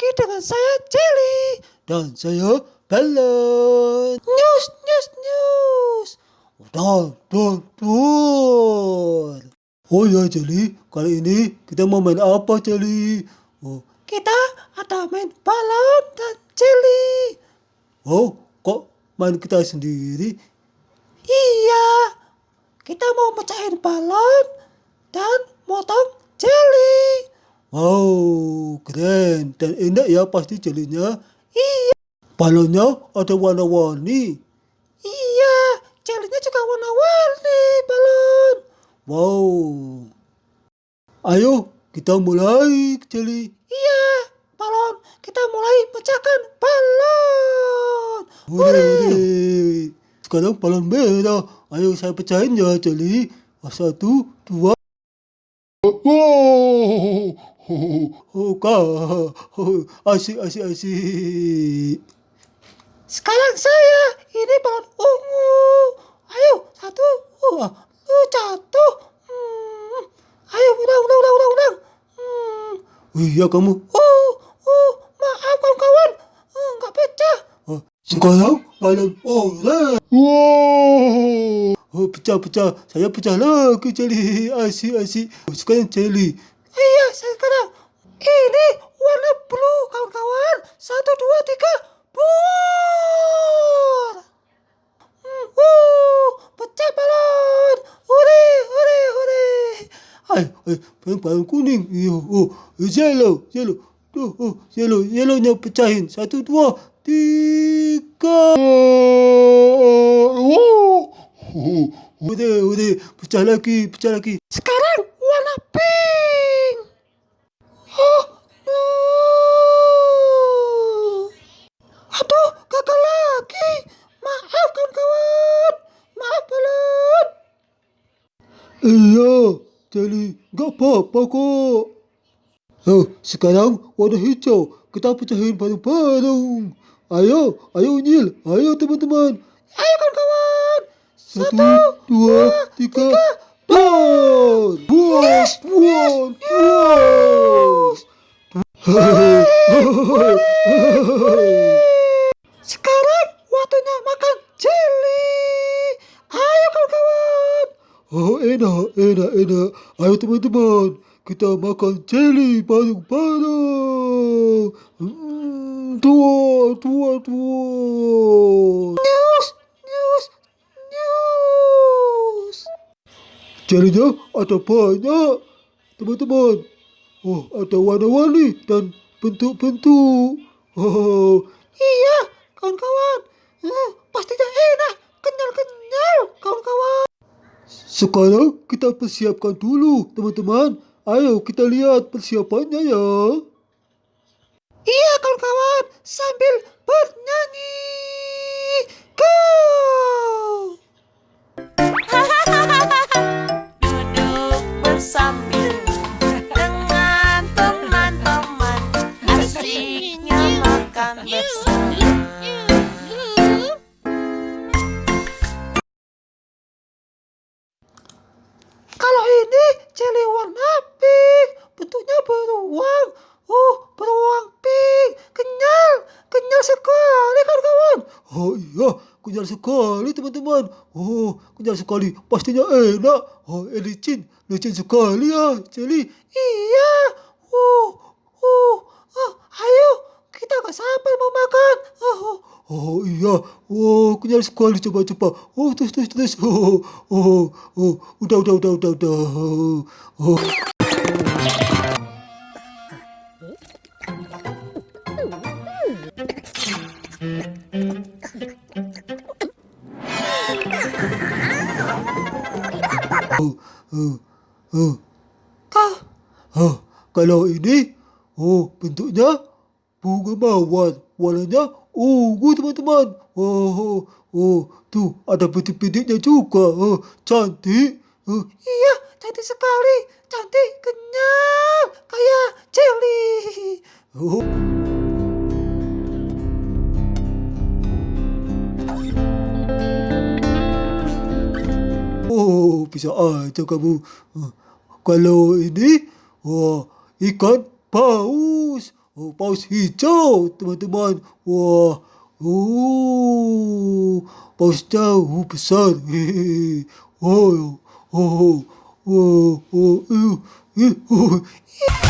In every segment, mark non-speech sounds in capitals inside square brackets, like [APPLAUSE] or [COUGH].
lagi dengan saya Jelly Dan saya Balon. News, news, news Dor, dor, dor. Oh ya Jelly, kali ini kita mau main apa Jelly? Oh, Kita ada main balon dan Jelly oh kok main kita sendiri? Iya Kita mau pecahin balon dan motong Jelly Wow, keren dan enak ya pasti jelinya. Iya, Balonnya ada warna-warni. iya Jelly-nya juga warna-warni balon Wow. Ayo kita mulai Jeli. Iya, balon Kita mulai pecahkan balon hore. Sekarang balon merah. Ayo saya pecahin ya Jeli. Satu, dua. Wow. Oh. Oh, asik, asik, asik. Sekarang saya ini balon ungu. Ayo satu, uh, uh, jatuh. Hmm. Ayo ulang, ulang, ulang, ulang, ulang. Hmm. Wih, ya kamu. Uh, uh, maaf kawan-kawan, uh, nggak pecah. Oh, sekarang balon oranye. Wow. Oh, pecah-pecah. Saya pecah lagi Jeli. Asik, asik. Oh, sekarang Jeli. Iya, sekarang ini warna blue kawan-kawan. Satu, dua, tiga, buar. Hmm, uh, pecah balon. Hore, hore, hore. Ay, ay, balon, kuning. Iyo, oh, yellow, yellow. Tuh, oh, yellow, yellownya pecahin. Satu, dua, tiga. Wow. Udah, udah, pecah lagi, pecah lagi. Sekarang warna pink. Oh, no. Aduh, gagal lagi. Maaf kawan-kawan. Maaf balon. Iya, jadi nggak apa-apa kok. Oh, sekarang warna hijau. Kita pecahin bareng-bareng. Ayo, ayo Nil, ayo teman-teman. Ayo kawan-kawan. Satu, dua, tiga, buat, buat, buat, buat. Sekarang waktunya makan jelly. Ayo kawan-kawan. Oh enak, enak, enak. Ayo teman-teman, kita makan jelly bareng-bareng. Hmm, dua, dua, dua. News, news, news. Jelinya ada banyak, teman-teman. Oh, ada warna-warni dan bentuk-bentuk. Oh, Iya, kawan-kawan. Eh, pastinya enak, kenyal-kenyal, kawan-kawan. Sekarang kita persiapkan dulu, teman-teman. Ayo kita lihat persiapannya ya. Iya, kawan-kawan, sambil bernyanyi. Kalau ini jelly warna pink, bentuknya beruang. Oh, beruang pink, kenyal, kenyal sekali kawan-kawan. Oh iya, kenyal sekali teman-teman. Oh, kenyal sekali. Pastinya enak. Oh, licin. Licin sekali ya, Jelly. Iya, uh, uh, uh, ayo kita nggak sabar mau makan. Uh, uh. Oh iya, oh kenyal sekali coba-coba. Oh terus terus terus. Oh oh oh, udah udah udah udah udah. Oh, oh. Oh, oh, oh. Oh, kalau ini, oh bentuknya bunga mawar, warnanya ungu teman-teman. Oh, oh, oh, tuh ada bintik-bintiknya juga. Oh, cantik. Oh, iya cantik sekali, cantik, kenyal, kayak jelly. oh. Oh, bisa aja kamu. Oh, Kalau ini, oh, ikan paus. Oh, paus hijau, teman-teman. Wah, oh, pausnya uh, besar. Hehehe. [LAUGHS] Oh, oh, oh, oh, oh, eh, oh.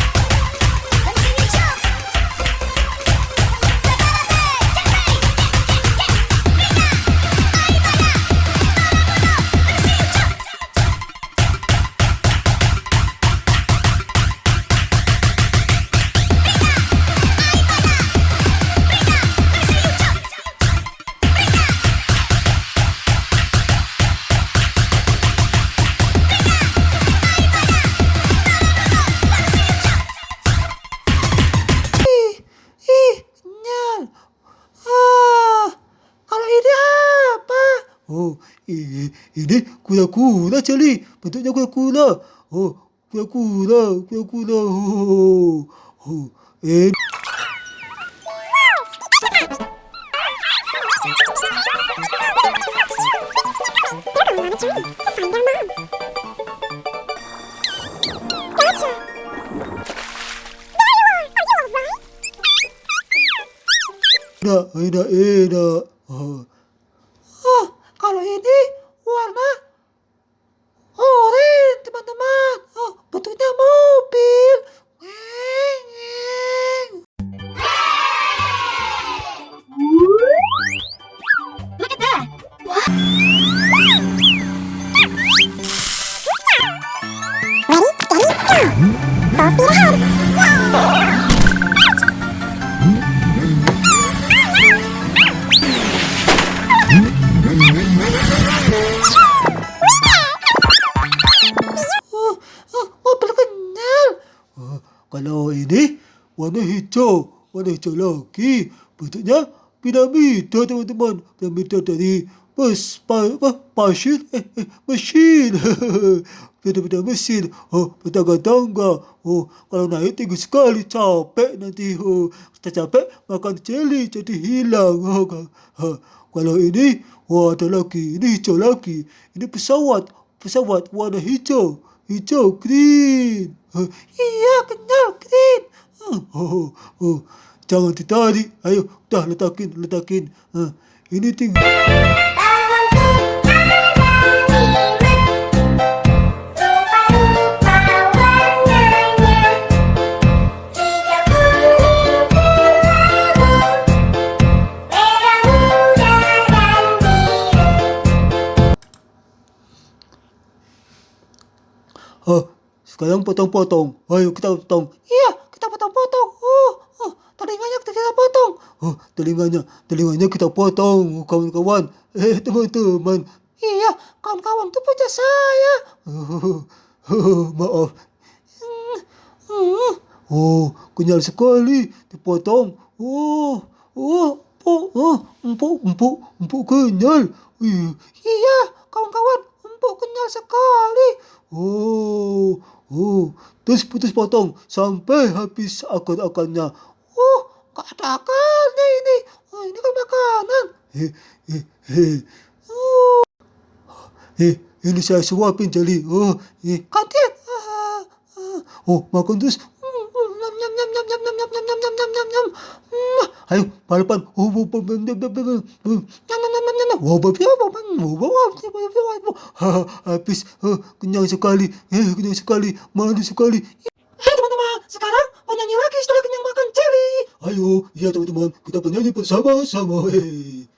Oh, ini, kura-kura Charlie. Bentuknya kura-kura. Oh, kura-kura, kura-kura. Oh, oh. Eh. Warna hijau, warna hijau lagi. Bentuknya piramida, teman-teman. Piramida dari apa, pasir, eh, eh, mesin. [LAUGHS] Piramida mesin. Oh, bertangga-tangga. Oh, kalau naik tinggi sekali, capek nanti. Oh, kita capek, makan jeli, jadi hilang. [LAUGHS] Oh, ha. Kalau ini, wah ada lagi. Ini hijau lagi. Ini pesawat, pesawat warna hijau. Hijau, green. Ha, Iya, kenyal, green. Oh, oh, oh. Jangan ditarik. Ayo, dah letakin, letakin. Ha, ini tinggal. Ha, sekarang potong-potong. Ayo kita potong. Iya, potong-potong. Oh, oh, telinganya kita potong. Oh, telinganya, telinganya kita potong, kawan-kawan. Eh, teman-teman. Iya, kawan-kawan itu punya saya. Oh, oh, maaf. Hmm, Oh, kenyal sekali. Dipotong. Oh, oh, empuk, oh, empuk, empuk, empuk kenyal. Ih, iya, kawan-kawan, empuk kenyal sekali. Oh, oh, terus putus potong sampai habis akar-akarnya. Oh, gak ada akarnya ini. Oh, ini kan makanan. Eh, eh, eh, eh, ini saya suapin jali. Oh, eh. Ah, ah. oh, makan terus. Hmm, hmm, Nyam, nyam, nyam, nyam, nyam, nyam, nyam, nyam, nyam, nyam, nyam. Hmm, Ayo, balapan. Oh, oh, oh, oh, oh, oh, oh, nyam, nyam, nyam, nyam, nyam, habis. Kenyang sekali. Eh, kenyang sekali. Manis sekali. Hei teman-teman, sekarang mau nyanyi lagi setelah kenyang makan jelly. Ayo, ya teman-teman, kita bernyanyi bersama-sama. Hei.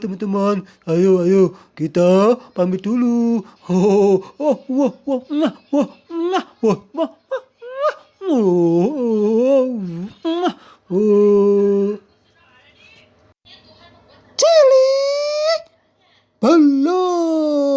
teman-teman. Ayo, ayo, kita pamit dulu. Cili, balon.